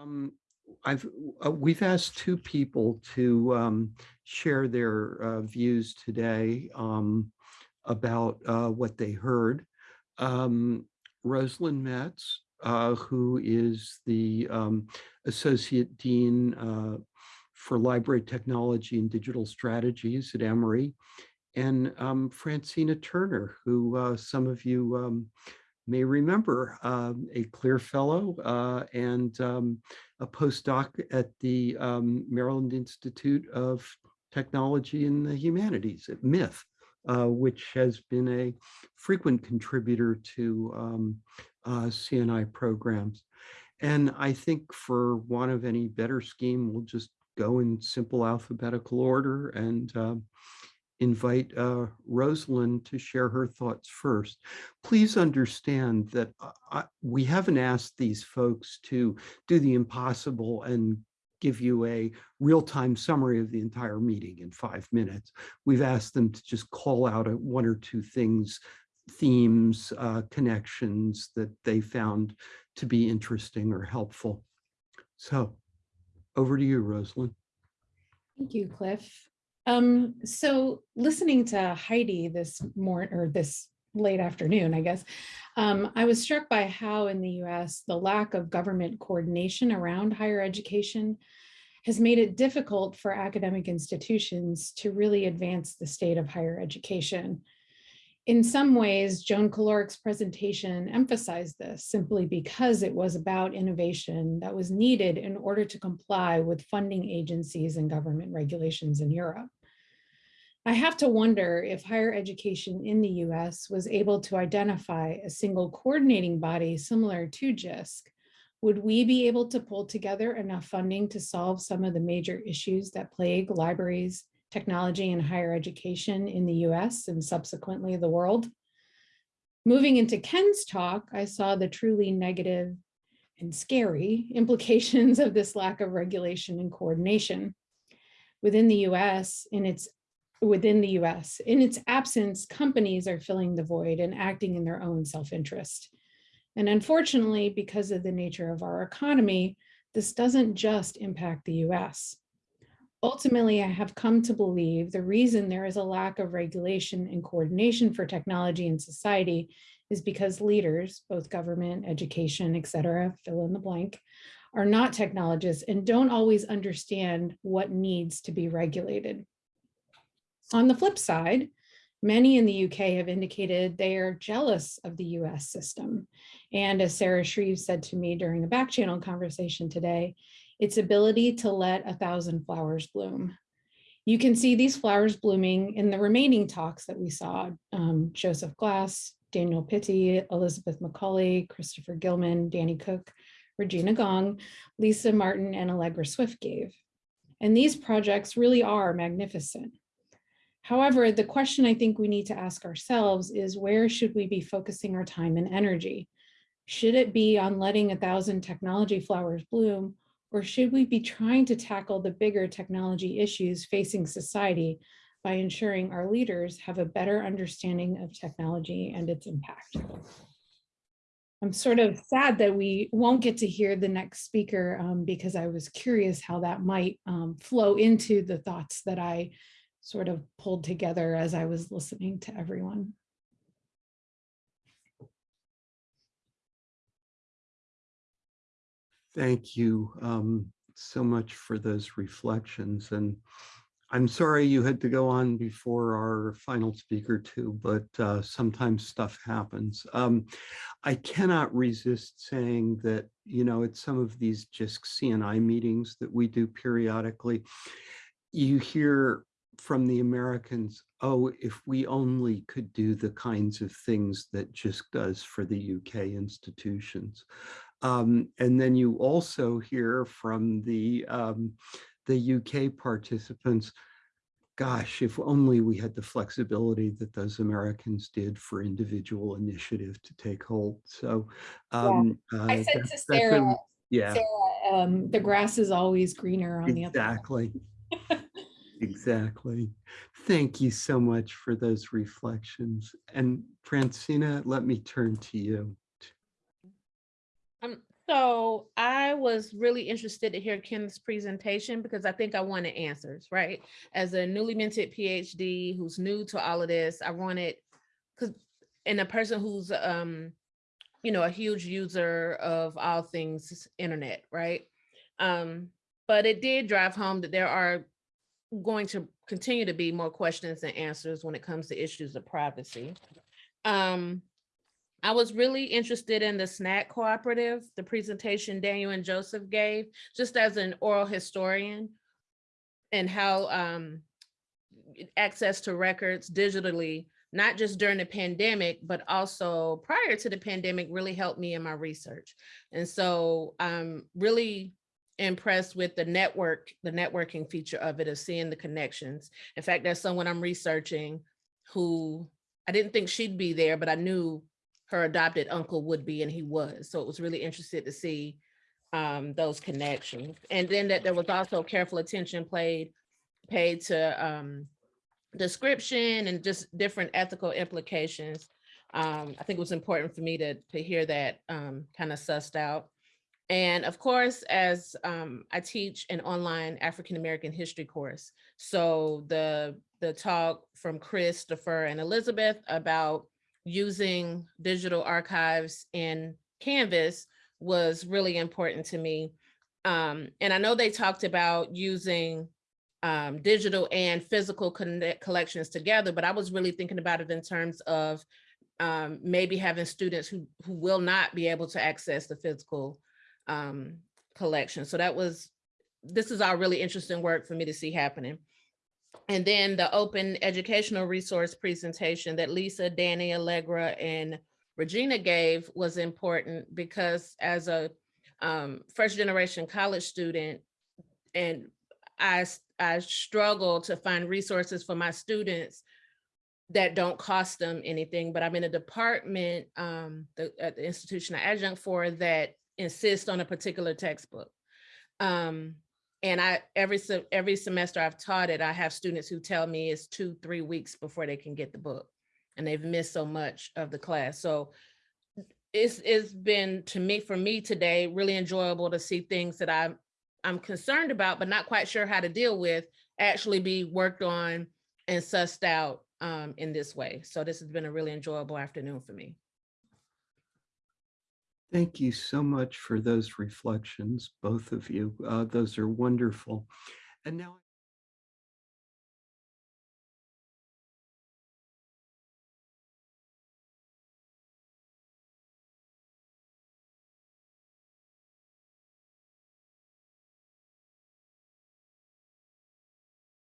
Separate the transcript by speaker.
Speaker 1: Um, I've, uh, we've asked two people to um, share their uh, views today um, about uh, what they heard. Um, Rosalind Metz, uh, who is the um, Associate Dean uh, for Library Technology and Digital Strategies at Emory, and um, Francina Turner, who uh, some of you may remember, um, a CLIR Fellow uh, and um, a postdoc at the um, Maryland Institute of Technology and the Humanities at MITH, uh, which has been a frequent contributor to um, uh, CNI programs. And I think for want of any better scheme, we'll just go in simple alphabetical order and um, invite uh, Rosalind to share her thoughts first. Please understand that uh, I, we haven't asked these folks to do the impossible and give you a real-time summary of the entire meeting in five minutes. We've asked them to just call out a, one or two things, themes, uh, connections that they found to be interesting or helpful. So over to you, Rosalind.
Speaker 2: Thank you, Cliff. Um, so listening to Heidi this morning or this late afternoon, I guess, um, I was struck by how in the US, the lack of government coordination around higher education has made it difficult for academic institutions to really advance the state of higher education. In some ways, Joan Caloric's presentation emphasized this simply because it was about innovation that was needed in order to comply with funding agencies and government regulations in Europe. I have to wonder if higher education in the US was able to identify a single coordinating body similar to JISC. Would we be able to pull together enough funding to solve some of the major issues that plague libraries, technology, and higher education in the US and subsequently the world? Moving into Ken's talk, I saw the truly negative and scary implications of this lack of regulation and coordination. Within the US, in its within the US. In its absence, companies are filling the void and acting in their own self-interest. And unfortunately, because of the nature of our economy, this doesn't just impact the US. Ultimately, I have come to believe the reason there is a lack of regulation and coordination for technology in society is because leaders, both government, education, et cetera, fill in the blank, are not technologists and don't always understand what needs to be regulated. On the flip side, many in the UK have indicated they are jealous of the US system. And as Sarah Shreve said to me during a back channel conversation today, its ability to let a thousand flowers bloom. You can see these flowers blooming in the remaining talks that we saw, um, Joseph Glass, Daniel Pitti, Elizabeth McCauley, Christopher Gilman, Danny Cook, Regina Gong, Lisa Martin, and Allegra Swift gave. And these projects really are magnificent. However, the question I think we need to ask ourselves is where should we be focusing our time and energy? Should it be on letting a thousand technology flowers bloom, or should we be trying to tackle the bigger technology issues facing society by ensuring our leaders have a better understanding of technology and its impact? I'm sort of sad that we won't get to hear the next speaker um, because I was curious how that might um, flow into the thoughts that I sort of pulled together as I was listening to everyone.
Speaker 1: Thank you um, so much for those reflections. And I'm sorry you had to go on before our final speaker too, but uh, sometimes stuff happens. Um, I cannot resist saying that, you know, at some of these JISC CNI meetings that we do periodically, you hear from the Americans, oh, if we only could do the kinds of things that JISC does for the UK institutions. Um, and then you also hear from the, um, the UK participants, gosh, if only we had the flexibility that those Americans did for individual initiative to take hold. So um,
Speaker 2: yeah. I uh, said to Sarah, a,
Speaker 1: yeah,
Speaker 2: Sarah, um, the grass is always greener on
Speaker 1: exactly.
Speaker 2: the other
Speaker 1: Exactly. Exactly. Thank you so much for those reflections. And Francina, let me turn to you.
Speaker 3: Um, So I was really interested to hear Kenneth's presentation because I think I wanted answers, right? As a newly minted PhD who's new to all of this, I wanted, because, and a person who's, um, you know, a huge user of all things internet, right? Um, but it did drive home that there are going to continue to be more questions and answers when it comes to issues of privacy. Um, I was really interested in the SNAC cooperative, the presentation Daniel and Joseph gave, just as an oral historian and how um, access to records digitally, not just during the pandemic, but also prior to the pandemic really helped me in my research. And so I'm really impressed with the network, the networking feature of it, of seeing the connections. In fact, there's someone I'm researching who I didn't think she'd be there, but I knew her adopted uncle would be, and he was. So it was really interested to see um, those connections. And then that there was also careful attention played, paid to um, description and just different ethical implications. Um, I think it was important for me to, to hear that um, kind of sussed out. And of course, as um, I teach an online African-American history course. So the, the talk from Chris, Christopher and Elizabeth about using digital archives in Canvas was really important to me. Um, and I know they talked about using um, digital and physical collections together, but I was really thinking about it in terms of um, maybe having students who, who will not be able to access the physical um, collection. So that was, this is all really interesting work for me to see happening. And then the open educational resource presentation that Lisa, Danny, Allegra, and Regina gave was important because as a um, first generation college student, and I, I struggle to find resources for my students that don't cost them anything, but I'm in a department um, the, at the institution I adjunct for that insist on a particular textbook. Um, and I every every semester I've taught it, I have students who tell me it's two, three weeks before they can get the book. And they've missed so much of the class. So it's it's been to me for me today really enjoyable to see things that I'm I'm concerned about, but not quite sure how to deal with, actually be worked on and sussed out um, in this way. So this has been a really enjoyable afternoon for me.
Speaker 1: Thank you so much for those reflections, both of you. Uh, those are wonderful. And now